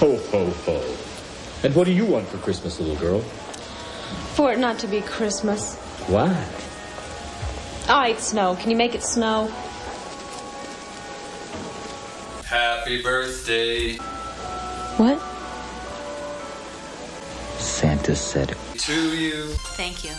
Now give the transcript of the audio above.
Ho, ho, ho. And what do you want for Christmas, little girl? For it not to be Christmas. Why? Ah, I snow. Can you make it snow? Happy birthday What? Santa said to you. Thank you.